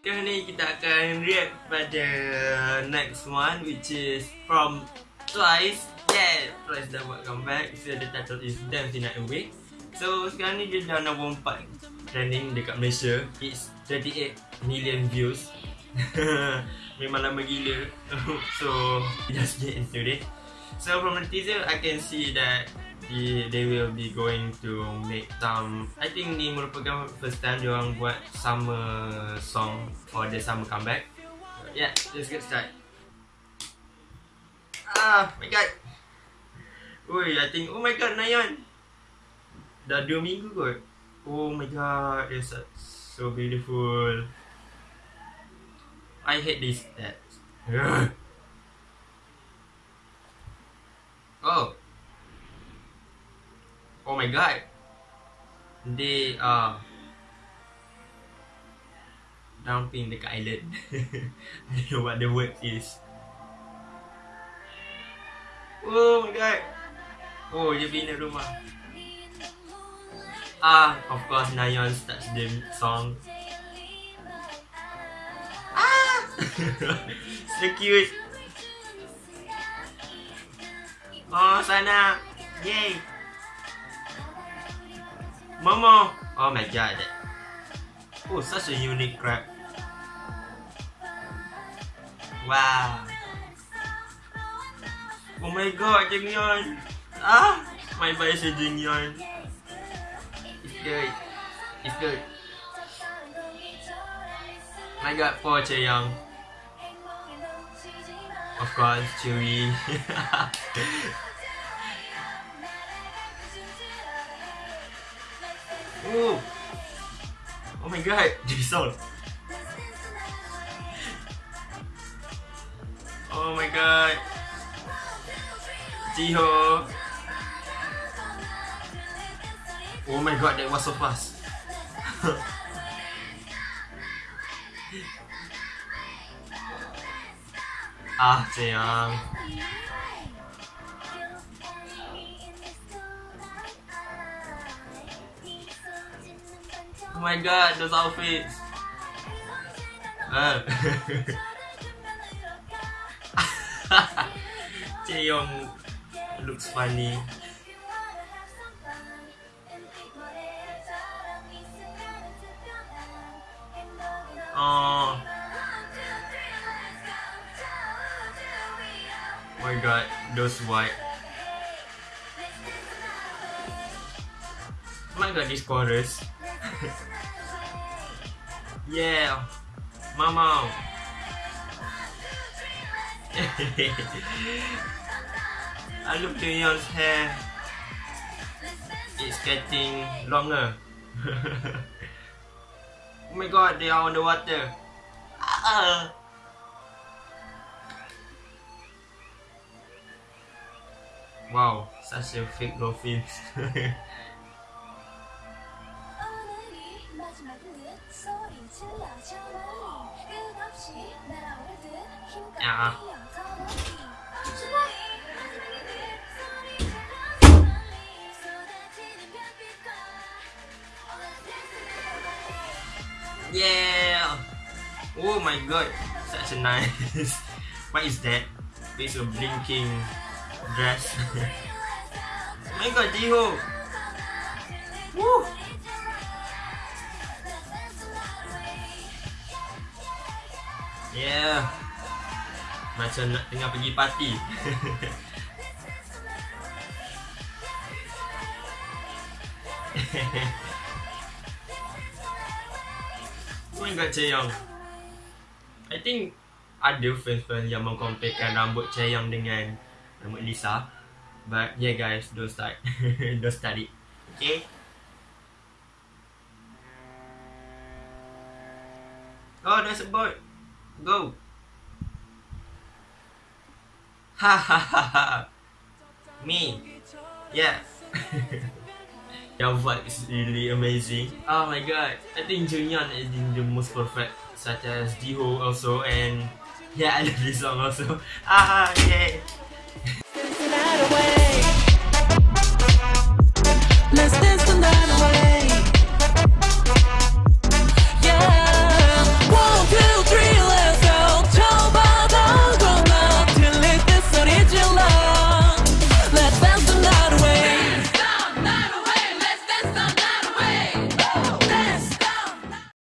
Sekarang ni kita akan react pada next one which is from Twice. Yeah, Twice dah buat comeback. So the title is Dance in a Way. So sekarang ni dia dah nombor 4 trending dekat Malaysia. It's 38 million views. Memang lama gila. so just get into it. So from the teaser I can see that they, they will be going to make some I think ni merupakan first time dia orang buat summer song for the summer comeback. Yeah, let's get started. Ah, my god. Oi, I think oh my god Nayan. Dah 2 minggu kot. Oh my god, it's so, so beautiful. I hate this stats. oh. Oh my god. They are dumping the island. I don't know what the word is. Oh my god. Oh, dia bina rumah. Ah, of course Nayeon starts the song. Ah! so cute. Oh, sana. Yay. Momo. Oh my god. Oh, such a unique crab. Wow. Oh my god, Jeongyeon. Ah, my bias is Jeongyeon. It's good. It's good. I got poor Chaeyoung. Of course, Tzuyu. Ooh. Oh my god, Jisoo. Oh my god. Jihyo. Oh my god, that was so fast. ah, Chaeyoung. Oh my god, those outfits. Uh. Chaeyoung looks funny. Oh. God, those white. My god, this chorus. yeah, mama. I look Jeongyeon's hair. It's getting longer. oh my god, they are on the water. Ah. Wow, such a fake dolphin. yeah. Yeah! Oh my god, such a nice. what is that? It's a blinking dress. oh my god, Jiho! Woo! Yeah. Macam nak tengah pergi party. oh my god, Chaeyoung. I think ada fans-fans yang mengkomparekan rambut Chaeyoung dengan rambut Lisa. But yeah guys, don't start. don't study. Okay? Oh, there's a boat. Go. Ha ha ha ha. Me. Yeah. Your vibe is really amazing. Oh my god. I think Jeongyeon is the most perfect. Such as Jihyo also and yeah, I love this song also. Ah yeah. Dancing out away.